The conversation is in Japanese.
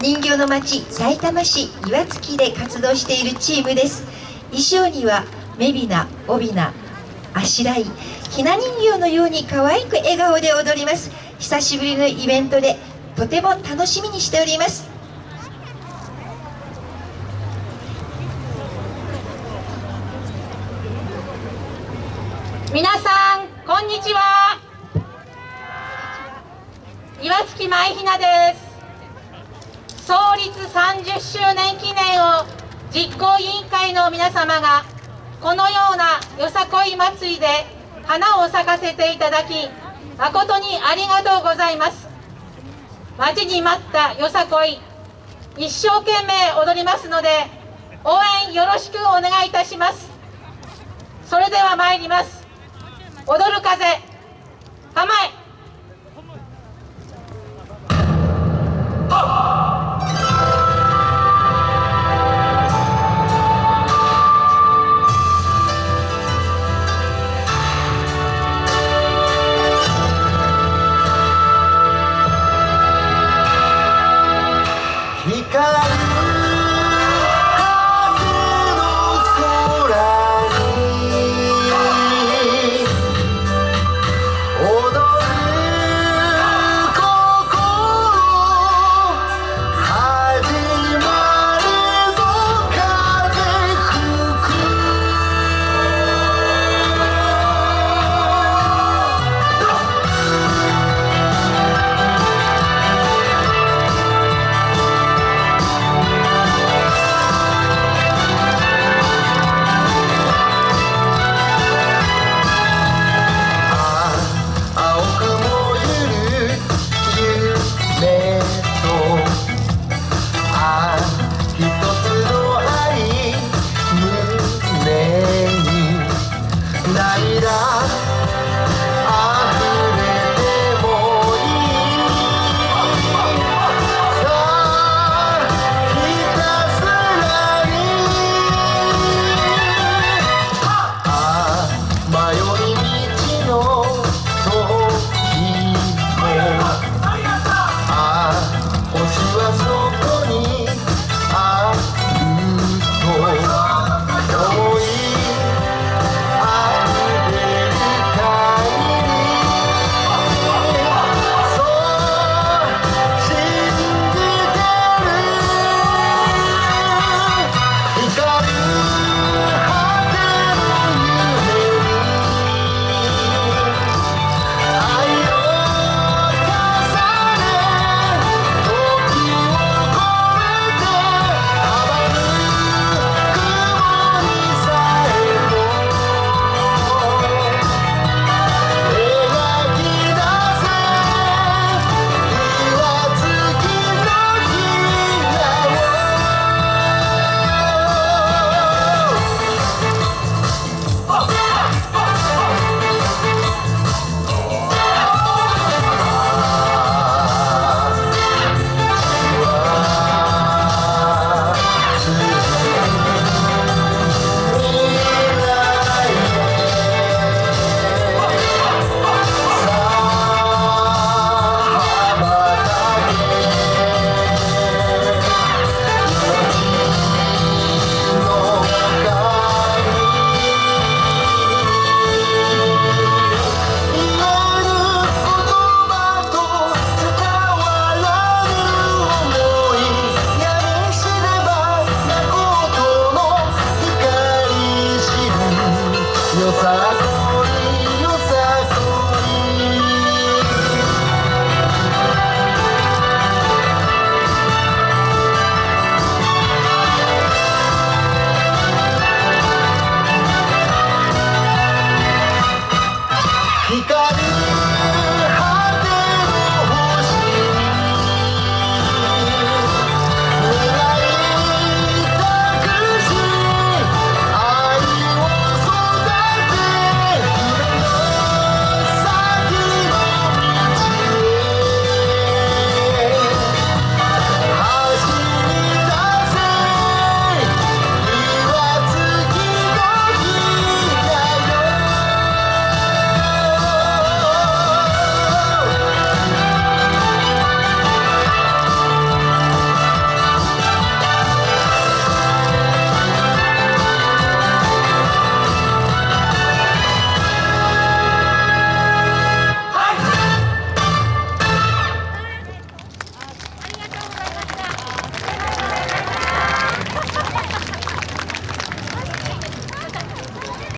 人形の町埼玉市岩槻で活動しているチームです。衣装にはめびな帯びなあしらいひな人形のように可愛く笑顔で踊ります。久しぶりのイベントでとても楽しみにしております。皆さんこんにちは。岩槻舞ひなです。創立30周年記念を実行委員会の皆様がこのようなよさこい祭りで花を咲かせていただき誠にありがとうございます。待ちに待ったよさこい。一生懸命踊りますので応援よろしくお願いいたします。それでは参ります。踊る風構え。